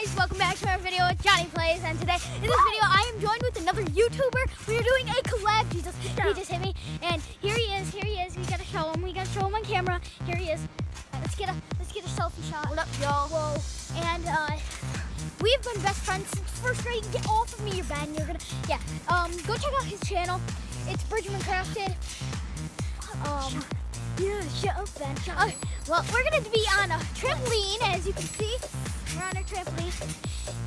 guys, welcome back to our video with Johnny Plays and today in this video I am joined with another YouTuber. We are doing a collab. He just, he just hit me and here he is, here he is. We gotta show him, we gotta show him on camera. Here he is. Let's get a let's get a selfie shot. What up, y'all? Whoa. And uh we've been best friends since first grade. Get off of me, you're bad and you're gonna yeah. Um go check out his channel. It's Brajamin Crafted. Um yeah, shut up, Ben. Uh, well, we're gonna be on a trampoline, as you can see. We're on a trampoline,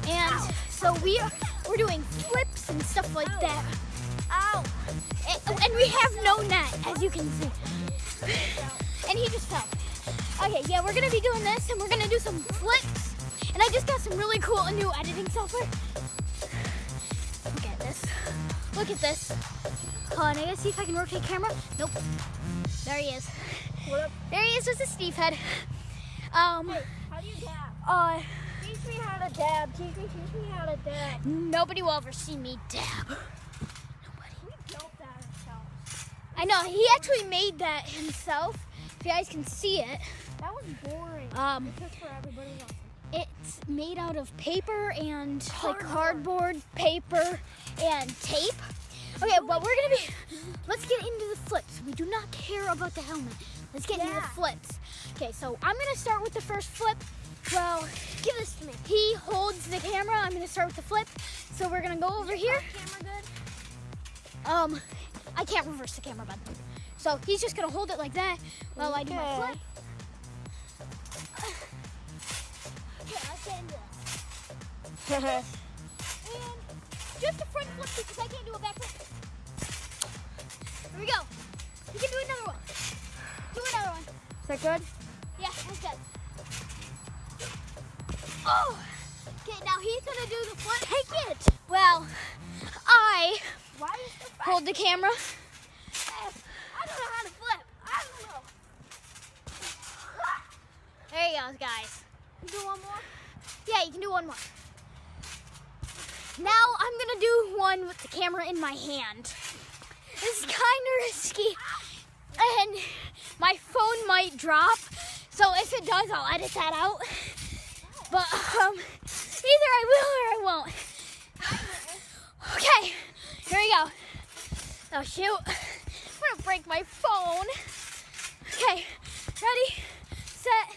and so we are we're doing flips and stuff like that. Ow! And, and we have no net, as you can see. And he just fell. Okay, yeah, we're gonna be doing this, and we're gonna do some flips. And I just got some really cool new editing software. Look at this. Look at this. Hold on, I gotta see if I can rotate camera. Nope. There he is. What? There he is with his Steve head. Um, Hey, how do you dab? uh, Teach me how to dab. Teach me, teach me how to dab. nobody will ever see me dab. Nobody. We built that ourselves. I know, he actually made that himself. If you guys can see it, That was boring. um, It's for everybody else. it's made out of paper and like Cardboard. cardboard, paper, and tape. Flips. We do not care about the helmet. Let's get into the flips. Okay, so I'm gonna start with the first flip. Well, Give this to me. he holds the camera. I'm gonna start with the flip. So we're gonna go over here. Camera good? Um, I can't reverse the camera, bud. So he's just gonna hold it like that while I do my flip. Okay, let's get into this. And just a front flip because I can't do a back flip. Here we go. You can do another one. Do another one. Is that good? Yeah, that's good. Oh! Okay, now he's gonna do the flip. Take it! Well, I Why is the hold the camera. I don't know how to flip. I don't know. There you go, guys. You do one more? Yeah, you can do one more. Now I'm gonna do one with the camera in my hand. This is kind of risky, and my phone might drop. So if it does, I'll edit that out. But um, either I will or I won't. Okay, here we go. Oh shoot, I'm gonna break my phone. Okay, ready, set.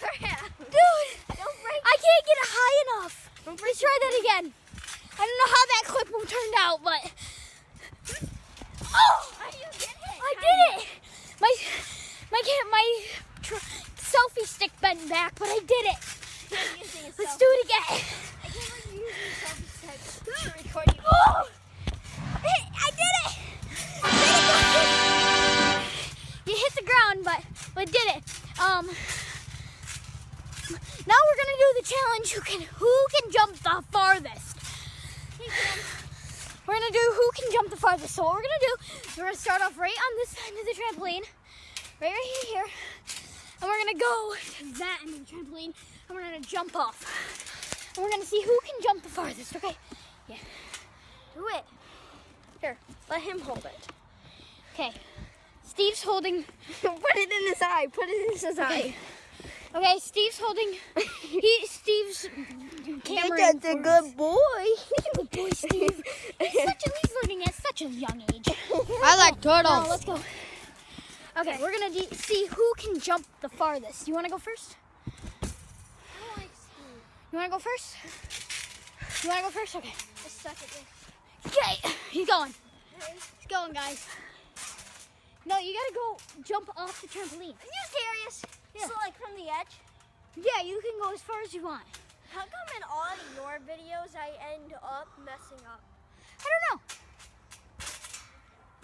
Crap. Dude, Don't break. I can't get it high enough. Let's try that again. I don't know how clip turned out, but oh, How do you get it? I did it. My my my tr- selfie stick bent back, but I did it. Let's do it again. I can't believe you're using selfie stick to record you. Oh, Hey, I did it. I did it. You hit the ground, but but did it. Um. Now we're gonna do the challenge. Who can who can jump the farthest? We're gonna do who can jump the farthest. So what we're gonna do, is we're gonna start off right on this end of the trampoline, right right here, and we're gonna go to that end of the trampoline, and we're gonna jump off. And we're gonna see who can jump the farthest. Okay? Yeah. Do it. Here, let him hold it. Okay. Steve's holding. Put it in his eye. Put it in his Okay. Okay, Steve's holding. He Steve's camera. That's a good boy. He's a good boy, Steve. He's such a, he's learning at such a young age. I like Now let's go. Okay, we're gonna de- see who can jump the farthest. You want to go first? You want to go first? You want to go first? Okay. Okay, he's going. He's going, guys. No, you gotta go jump off the trampoline. Are you serious? Yeah. So like from the edge? Yeah, you can go as far as you want. How come in all your videos I end up messing up? I don't know.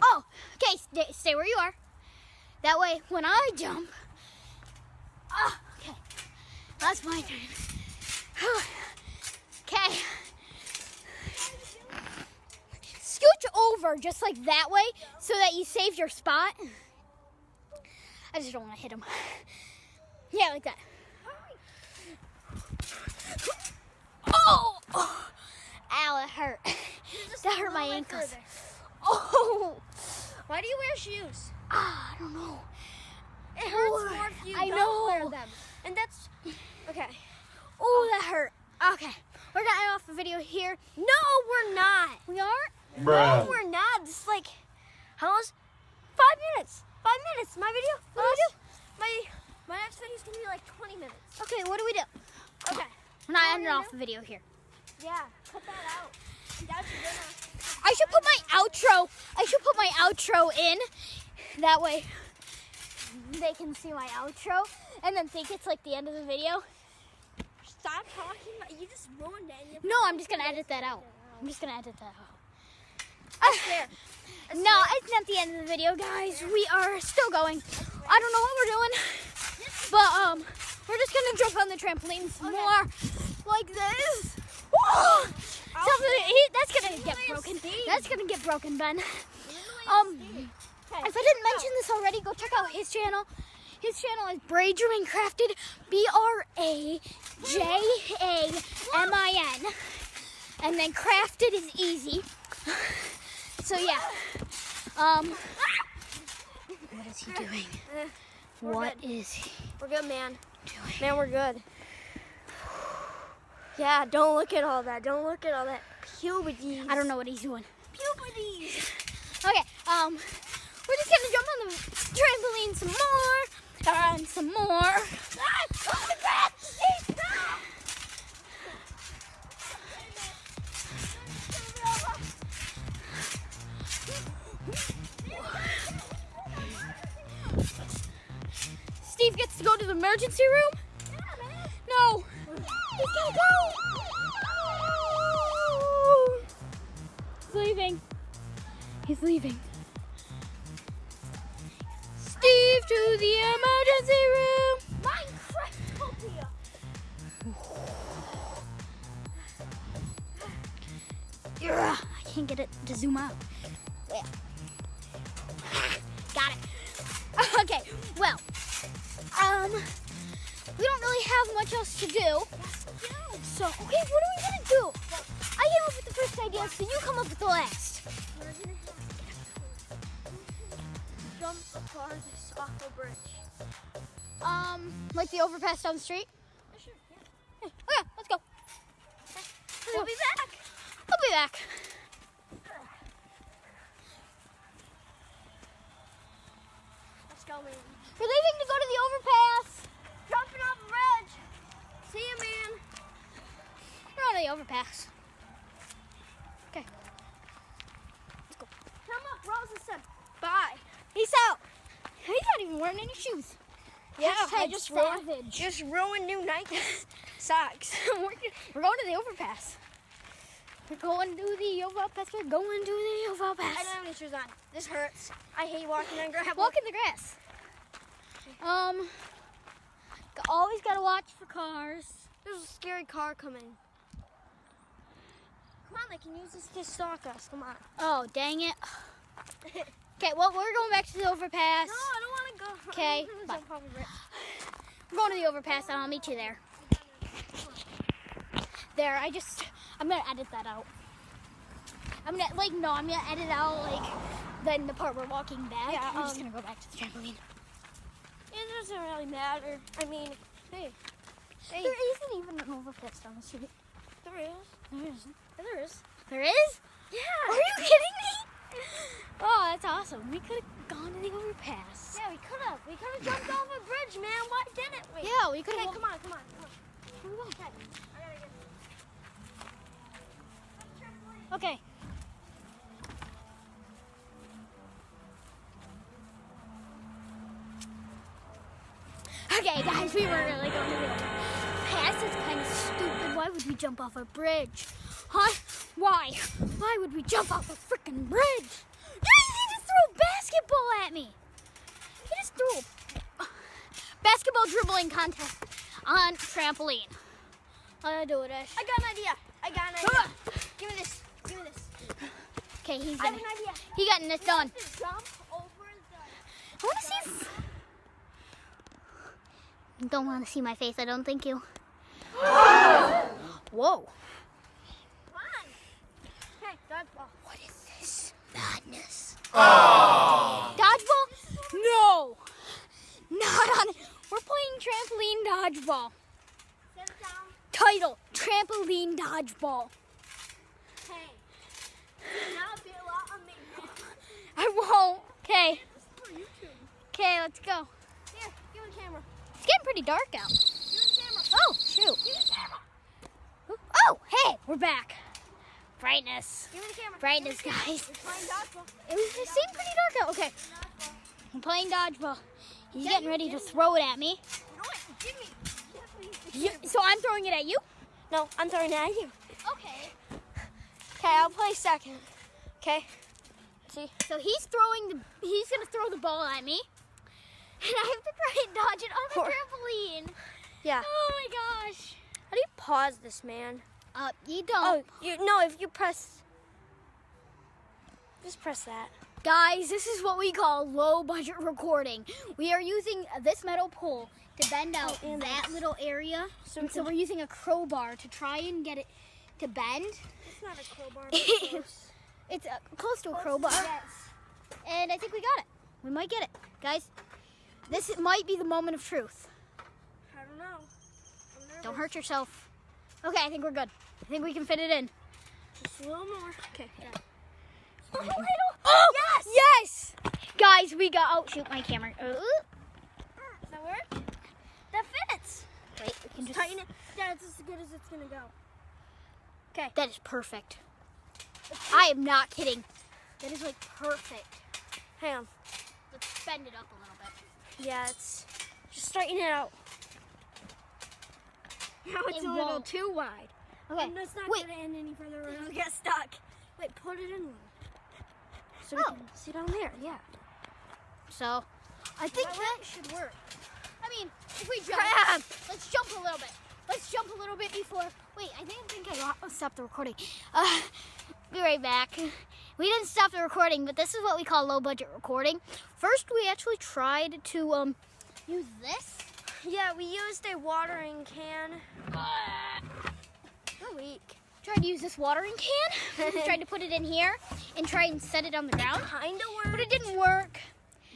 Oh, okay, stay, stay where you are. That way, when I jump, ah, okay, that's my turn. okay. Scooch over just like that way so that you save your spot. I just don't want to hit him. Yeah, like that. Oh! oh! Ow, it hurt. That hurt my ankles. Oh! Why do you wear shoes? Ah, I don't know. It hurts more if you I don't know. wear them. And that's okay. Oh, that hurt. Okay, we're getting off the video here. No, we're not. We are? Bruh. No, we're not. Just like how long? Five minutes. Five minutes. My video. My video. My my next video is gonna be like 20 minutes. Okay, what do we do? Okay. We're not ending do off the video here. Yeah. Cut that out. I should put my outro. I should put my outro in. That way they can see my outro and then think it's like the end of the video. Stop talking. About, you just ruined it. No, I'm just gonna edit that out. I'm just gonna edit that out. I swear. I No, it's not the end of the video, guys. We are still going. I don't know what we're doing, but um, we're just gonna jump on the trampoline some Okay. more, like this. Something, he, that's gonna get broken. That's gonna get broken, Ben. Um, if I didn't mention this already, go check out his channel. His channel is Brajamin Crafted, B R A J A M I N, and then Crafted is easy. So yeah. Um, what is he doing? We're What good. is he We're good, man. doing? Man, we're good. Yeah, don't look at all that. Don't look at all that puberty. I don't know what he's doing. Puberty. Okay, um, we're just gonna jump on the trampoline some more, and some more. Gets to go to the emergency room. No, he's gonna go. Leaving. He's leaving. Steve to the emergency room. Minecraftopia. Ugh, I can't get it to zoom out. Have to do. So, okay, what are we gonna do? I came up with the first idea, so you come up with the last. We're gonna have to jump the farthest off bridge. Um, like the overpass down the street. Sure, yeah. Okay, let's go. We'll be back. I'll be back. Let's go. We're leaving to go to the overpass. Jumping off a bridge. See you, man. The overpass. Okay. Let's go. Come up, Rosa said bye. Peace out. He's not even wearing any shoes. Yeah, I just ruined, just ruined new Nike socks. we're, we're going to the overpass. We're going to the overpass. We're going to the overpass. I don't have any shoes on. This hurts. I hate walking on gravel. Walk in the grass. Um, always gotta watch for cars. There's a scary car coming. Come on, they can use this to stalk us. Come on. Oh, dang it. Okay, well, we're going back to the overpass. No, I don't want to go. Okay, I'm gonna bye. jump off a bridge. We're going to the overpass, and I'll meet you there. There, I just, I'm gonna edit that out. I'm gonna, like, no, I'm gonna edit out, like, then the part we're walking back. Yeah, I'm just um, gonna go back to the trampoline. It doesn't really matter. I mean, hey, hey, There isn't even an overpass down the street. there is. Oh, there isn't. There is. There is? Yeah. Are you kidding me? Oh, that's awesome. We could have gone to the overpass. Yeah, we could have. We could have jumped off a bridge, man. Why didn't we? Yeah, we could Okay, have. come on, come on, come on. Okay. I gotta get Okay. Okay, guys, we were really going we jump off a bridge? Huh? Why? Why would we jump off a freaking bridge? He just threw a basketball at me. He just threw a basketball dribbling contest on trampoline. I do it? I got an idea. I got an idea. Give me this. Give me this. Okay, he's I have an idea. He getting this done. Just jump over the. I want to see. If... Don't want to see my face. I don't think you. Whoa! Come on. Hey, dodgeball. What is this madness? Dodgeball? No, not on. It. We're playing trampoline dodgeball. Sit down. Title: Trampoline dodgeball. Now be a lot on me. I won't. Okay. It's for YouTube. Okay, let's go. Here, give me the camera. It's getting pretty dark out. Give me the camera. Oh, shoot. Give me the camera. Oh, hey, we're back. Brightness. Give me the camera. Brightness, guys. We're playing dodgeball. It, was, it seemed pretty dark out. Okay, I'm playing dodgeball. He's Yeah, getting ready to throw it at me. You know what? Give me. Give me the You, camera. so I'm throwing it at you? No, I'm throwing it at you. Okay. Okay, I'll play second. Okay. See? So he's throwing the, he's gonna throw the ball at me. And I have to try and dodge it on the trampoline. Yeah. Oh my gosh. How do you pause this, man? Uh, you Oh, don't. you no. If you press, just press that. Guys, this is what we call low budget recording. We are using this metal pole to bend out Oh, that little area. So and so we're using a crowbar to try and get it to bend. It's not a crowbar. It's uh, close to a crowbar. And I think we got it. We might get it. Guys, this might be the moment of truth. I don't know. Don't hurt yourself. Okay, I think we're good. I think we can fit it in. Just a little more. Okay. A little. Oh, yes! Yes! Guys, we got. Oh, shoot, my camera. Uh, Does that work? That fits. wait, we can just. Tighten it. Yeah, That's as good as it's gonna go. Okay. That is perfect. I am not kidding. That is like perfect. Hang on. Let's bend it up a little bit. Yeah, it's just straighten it out. Now it's It a little won't. too wide. Okay. And it's not Wait. gonna end any further or it'll get stuck. Wait, put it in. So we Oh. can see down there. Yeah. So, I think That that should work. I mean, if we jump, Crap. let's jump a little bit. Let's jump a little bit before. Wait, I think, think I stopped the recording. Uh, be right back. We didn't stop the recording, but this is what we call low budget recording. First, we actually tried to um use this. Yeah, we used a watering can. Weak. Tried to use this watering can. we tried to put it in here and try and set it on the ground, Kinda worked. but it didn't work.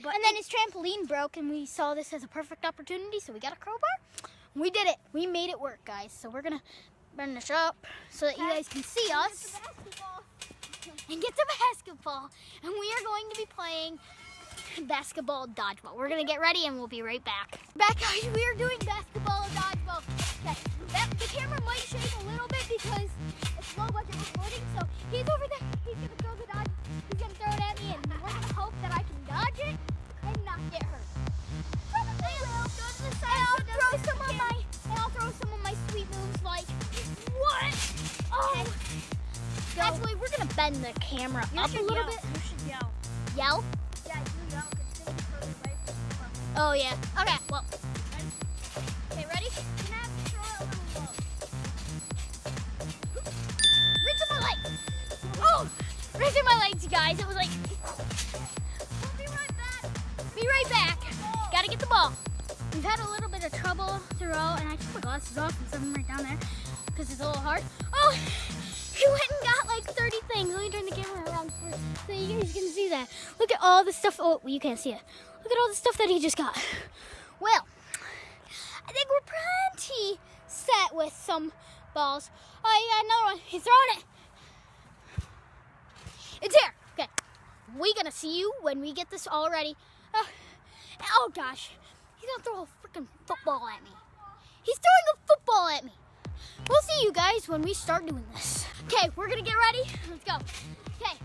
But and then his trampoline broke, and we saw this as a perfect opportunity, so we got a crowbar. We did it. We made it work, guys. So we're gonna burn this up so that you guys can see us and get the basketball. And we are going to be playing basketball dodgeball. We're gonna get ready, and we'll be right back. Back, guys. We are doing basketball dodgeball. Okay. That, the camera might shake a little bit because it's low budget recording. So he's over there. He's gonna throw the dodge. He's gonna throw it at me, and we're gonna hope that I can dodge it and not get hurt. Probably will. Go to the side. And I'll throw some of my. And I'll throw some of my sweet moves like what? Oh. Actually, we're gonna bend the camera You up a little yell. bit. You should yell. Yell. Oh yeah. Okay. Well. Okay, ready? Right my legs. Oh, right my legs, you guys. It was like, We'll be right back. be right back. Gotta get the ball. We've had a little bit of trouble throughout, and I took my glasses off and set them right down there because it's a little hard. Oh, he went and got like 30 things. Let me turn the camera around for, so you guys can see that. Look at all the stuff. Oh, you can't see it. Look at all the stuff that he just got. Well, I think we're pretty set with some balls. Oh, you got another one. He's throwing it. It's here. Okay. We're gonna see you when we get this all ready. Uh, oh gosh, he's gonna throw a freaking football at me. He's throwing a football at me. We'll see you guys when we start doing this. Okay, we're gonna get ready. Let's go. Okay.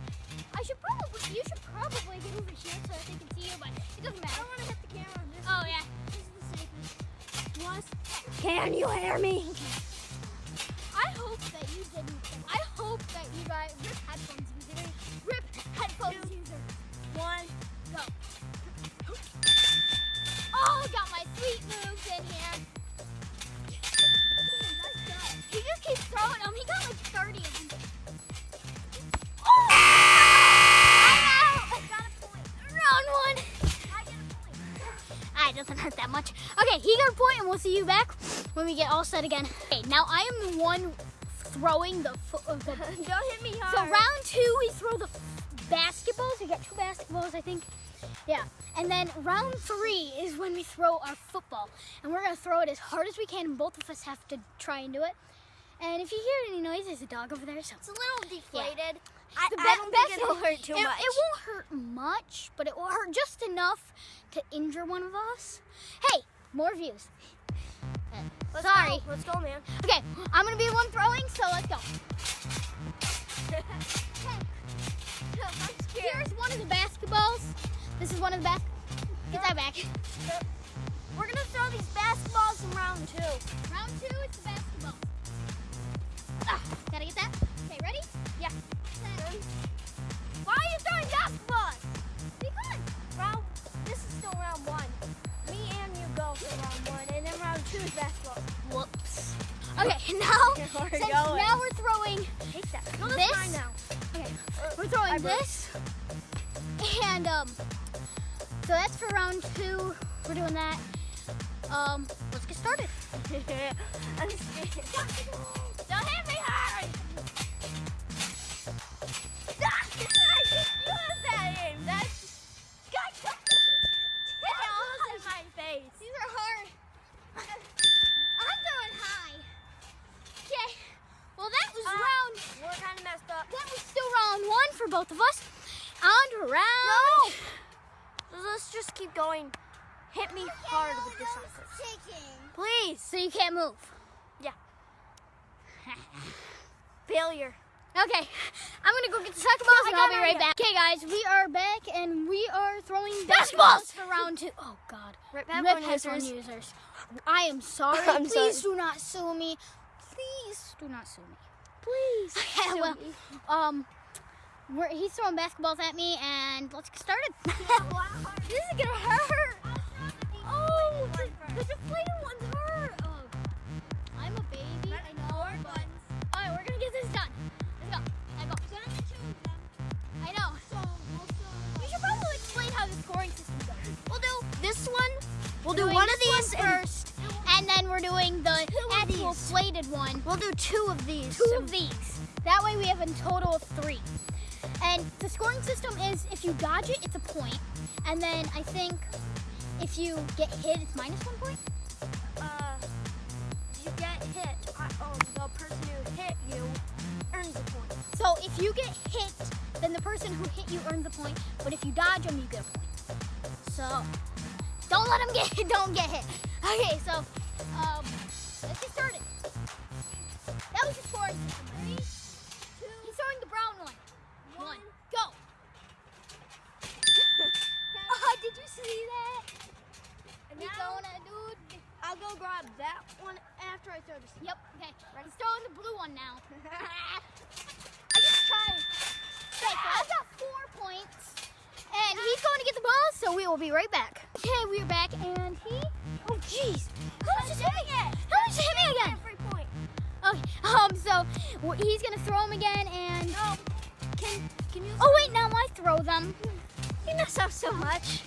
I should probably, you should probably get over here so that they can see you, but it doesn't matter. I don't want to hit the camera. This, Oh yeah. this is the safest. Us- Can you hear me? I hope that you didn't. I hope that you guys rip headphones user. Rip headphones Two. user. One. Go. Oh, got my sweet moves in here. He just keeps throwing them. He got like 30 of them. Doesn't hurt that much. Okay, he got a point, and we'll see you back when we get all set again. Okay, now I am the one throwing the. Uh, Don't hit me so round two, we throw the basketballs. We got two basketballs, I think. Yeah, and then round three is when we throw our football, and we're gonna throw it as hard as we can. And both of us have to try and do it. And if you hear any noise, there's a dog over there. So It's a little deflated. I, The I best- don't think it'll hurt too it, much. it won't hurt much, but it will hurt just enough to injure one of us. Hey, more views. Uh, Let's sorry. Go. Let's go, man. Okay, I'm gonna be the one throwing, so let's go. Here's one of the basketballs. This is one of the bas. Get that back. We're gonna throw these basketballs in round two. Round two, it's the basketball. Ah, gotta get that. Okay, ready? Yeah. Set. Why are you throwing basketballs? Because. Round. This is still round one. Me and you go for round one, and then round two is basketball. Whoops. Okay, now We're since going. now we're throwing. Take that. No, This? mine now. Okay, we're throwing I this, and um, so that's for round two. We're doing that. Um, let's get started. I'm scared. For both of us. To round. So let's just keep going. Hit me hard with this. Please. So you can't move. Yeah. Failure. Okay, I'm gonna go get the soccer balls and I'll be right I back. Okay, guys, we are back and we are throwing Basketballs! for round two. Oh God, Rip Rip users. users. I am sorry. Please sorry. do not sue me. Please do not sue me. Please. Okay, well, um, we're, he's throwing basketballs at me, and let's get started. this is gonna hurt. Oh, the, the deflated ones hurt. Oh, I'm a baby. I know. But, all right, we're gonna get this done. Let's go. Let's go. I know. So We should probably explain how the scoring system goes. We'll do this one. We'll do one of these one first, and then we're doing the Two of actual these. plated one. We'll do two of these. two of these. That way we have a total of three. And the scoring system is if you dodge it, it's a point. And then I think if you get hit, it's minus one point. Uh, you get hit. I, um, the person who hit you earns a point. So if you get hit, then the person who hit you earns a point. But if you dodge them, you get a point. So don't let them get don't get hit. Okay, so um, Oh, wait, now I throw them. you mess up so much.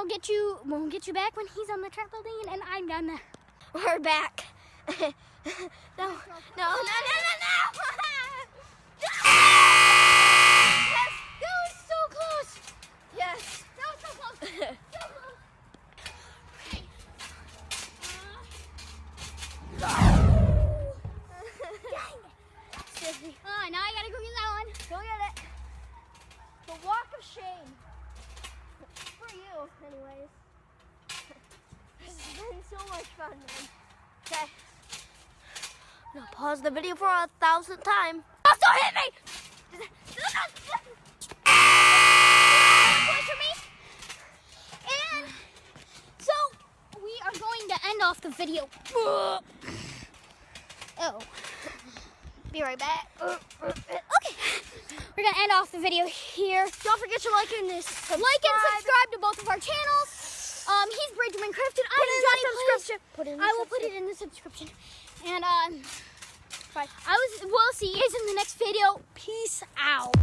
We'll get you we'll get you back when he's on the trampoline and I'm down there. We're back. no, no, no, no, no, no, Yes, that was so close. Yes. That was so close. So close. Now I gotta go get that one. Go get it. The walk of shame. For you, anyways. This has been so much fun, man. Okay. Gonna pause the video for a thousandth time. Hit me! Point for me. And so we are going to end off the video. Oh. Be right back. We're gonna end off the video here. Don't forget to like and this. Like and subscribe to both of our channels. Um, he's Brajamin Crafted. I'm Johnny the subscription. Put it in the I will put it in the subscription. And um, I was. We'll see you guys in the next video. Peace out.